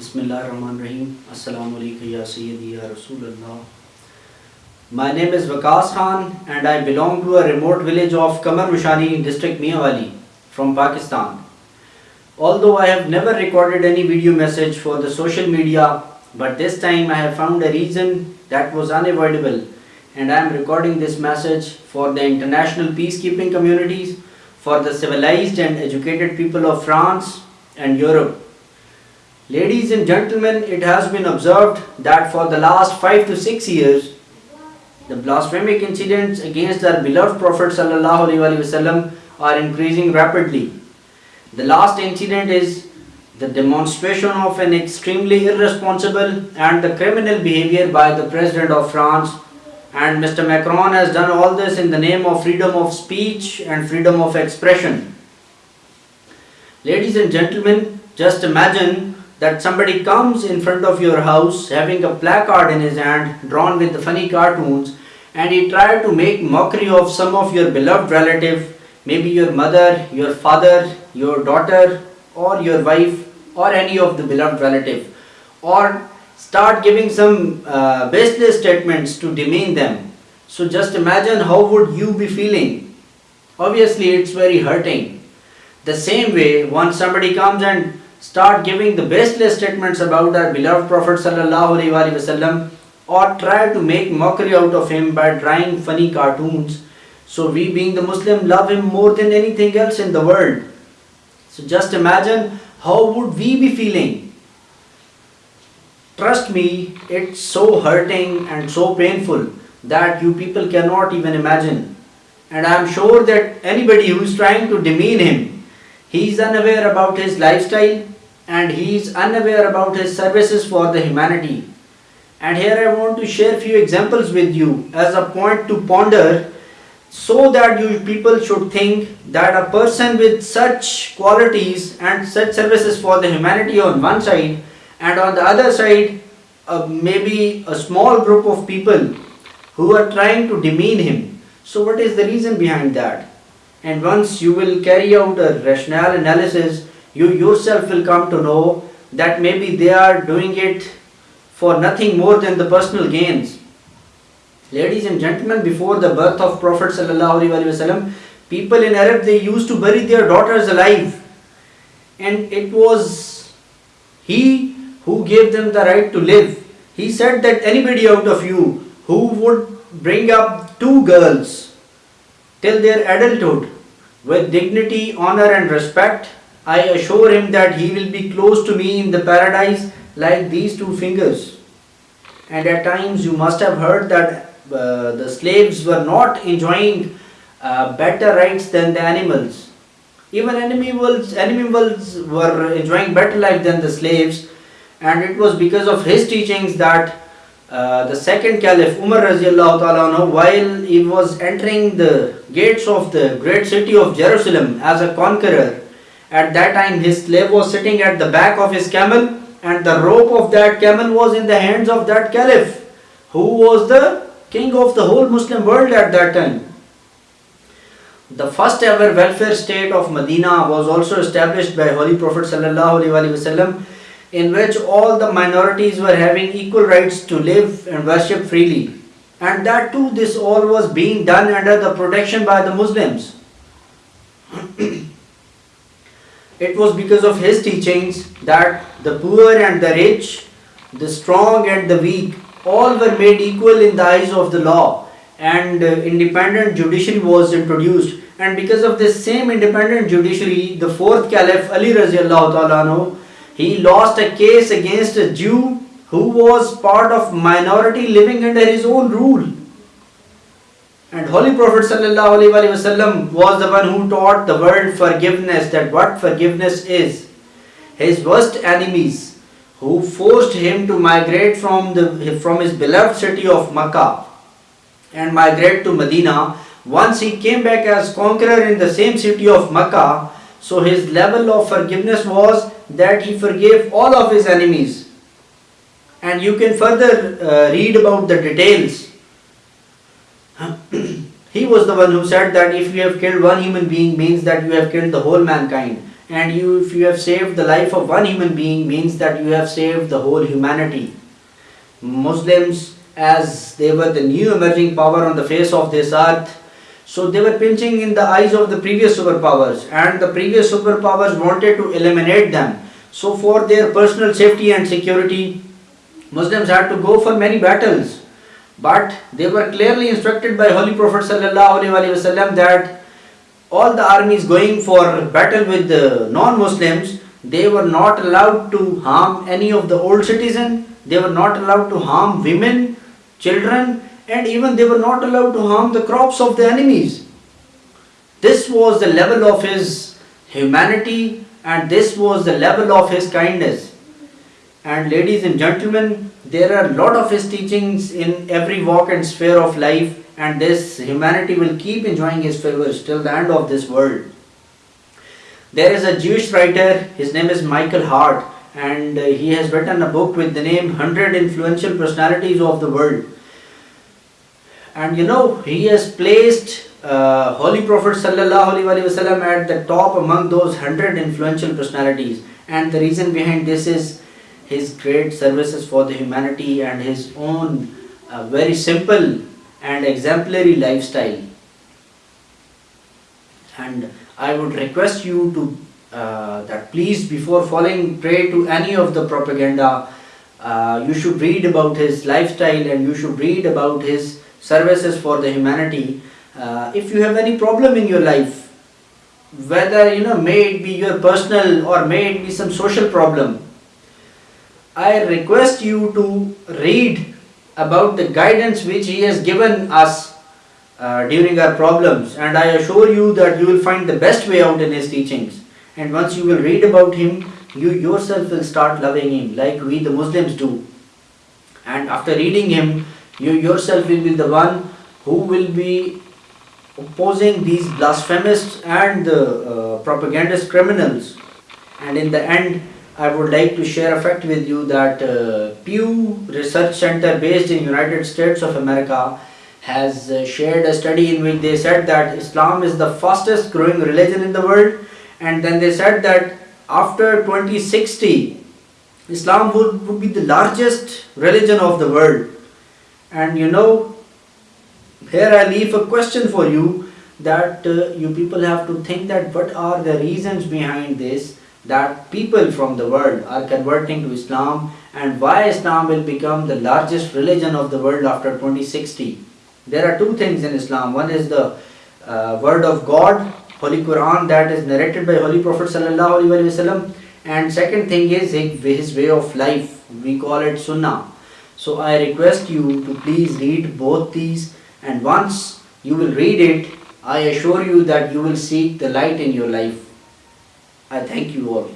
Bismillahirrahmanirrahim. Assalamu alaikum ya Sayyidi ya Rasulullah. My name is Vakas Khan and I belong to a remote village of Kamar Mushani in district Mianwali from Pakistan. Although I have never recorded any video message for the social media, but this time I have found a reason that was unavoidable and I am recording this message for the international peacekeeping communities, for the civilized and educated people of France and Europe. Ladies and gentlemen, it has been observed that for the last 5 to 6 years, the blasphemic incidents against our beloved Prophet ﷺ are increasing rapidly. The last incident is the demonstration of an extremely irresponsible and the criminal behavior by the President of France and Mr. Macron has done all this in the name of freedom of speech and freedom of expression. Ladies and gentlemen, just imagine that somebody comes in front of your house having a placard in his hand drawn with funny cartoons and he tried to make mockery of some of your beloved relative, maybe your mother, your father, your daughter or your wife or any of the beloved relative or start giving some uh, baseless statements to demean them. So just imagine how would you be feeling. Obviously it's very hurting. The same way once somebody comes and start giving the baseless statements about our beloved Prophet wasallam or try to make mockery out of him by drawing funny cartoons. So we being the Muslim love him more than anything else in the world. So just imagine how would we be feeling? Trust me, it's so hurting and so painful that you people cannot even imagine. And I am sure that anybody who is trying to demean him, he is unaware about his lifestyle and he is unaware about his services for the humanity. And here I want to share few examples with you as a point to ponder so that you people should think that a person with such qualities and such services for the humanity on one side and on the other side uh, maybe a small group of people who are trying to demean him. So what is the reason behind that? And once you will carry out a rational analysis, you yourself will come to know that maybe they are doing it for nothing more than the personal gains. Ladies and gentlemen, before the birth of Prophet ﷺ, people in Arab they used to bury their daughters alive. And it was he who gave them the right to live. He said that anybody out of you who would bring up two girls till their adulthood with dignity, honor and respect, I assure him that he will be close to me in the paradise like these two fingers. And at times you must have heard that uh, the slaves were not enjoying uh, better rights than the animals. Even animals, animals were enjoying better life than the slaves and it was because of his teachings that uh, the second caliph Umar ta'ala, while he was entering the gates of the great city of Jerusalem as a conqueror, at that time his slave was sitting at the back of his camel and the rope of that camel was in the hands of that caliph who was the king of the whole Muslim world at that time. The first ever welfare state of Medina was also established by Holy Prophet ﷺ in which all the minorities were having equal rights to live and worship freely. And that too this all was being done under the protection by the Muslims. It was because of his teachings that the poor and the rich, the strong and the weak, all were made equal in the eyes of the law and uh, independent judiciary was introduced and because of this same independent judiciary the fourth caliph Ali radiallahu ta'ala he lost a case against a Jew who was part of minority living under his own rule and Holy Prophet ﷺ was the one who taught the world forgiveness, that what forgiveness is. His worst enemies who forced him to migrate from, the, from his beloved city of Makkah and migrate to Medina. Once he came back as conqueror in the same city of Makkah, so his level of forgiveness was that he forgave all of his enemies. And you can further uh, read about the details. He was the one who said that if you have killed one human being means that you have killed the whole mankind. And you if you have saved the life of one human being means that you have saved the whole humanity. Muslims as they were the new emerging power on the face of this earth so they were pinching in the eyes of the previous superpowers. And the previous superpowers wanted to eliminate them so for their personal safety and security muslims had to go for many battles but they were clearly instructed by holy prophet wasallam that all the armies going for battle with the non-Muslims, they were not allowed to harm any of the old citizens, they were not allowed to harm women, children, and even they were not allowed to harm the crops of the enemies. This was the level of his humanity and this was the level of his kindness. And ladies and gentlemen, there are a lot of his teachings in every walk and sphere of life and this humanity will keep enjoying his favors till the end of this world. There is a Jewish writer, his name is Michael Hart, and uh, he has written a book with the name 100 Influential Personalities of the World. And you know, he has placed uh, Holy Prophet Wasallam at the top among those 100 influential personalities. And the reason behind this is his great services for the humanity and his own uh, very simple and exemplary lifestyle. And I would request you to uh, that please before falling prey to any of the propaganda, uh, you should read about his lifestyle and you should read about his services for the humanity. Uh, if you have any problem in your life, whether you know may it be your personal or may it be some social problem, I request you to read about the guidance which He has given us uh, during our problems. And I assure you that you will find the best way out in His teachings. And once you will read about Him you yourself will start loving Him like we the Muslims do. And after reading Him you yourself will be the one who will be opposing these blasphemous and the uh, propagandist criminals. And in the end I would like to share a fact with you that uh, Pew Research Center based in United States of America has uh, shared a study in which they said that Islam is the fastest growing religion in the world. And then they said that after 2060 Islam would, would be the largest religion of the world. And you know here I leave a question for you that uh, you people have to think that what are the reasons behind this that people from the world are converting to Islam and why Islam will become the largest religion of the world after 2060. There are two things in Islam. One is the uh, word of God, Holy Quran that is narrated by Holy Prophet Sallallahu Alaihi Wasallam and second thing is his way of life. We call it Sunnah. So I request you to please read both these and once you will read it, I assure you that you will seek the light in your life. I thank you all.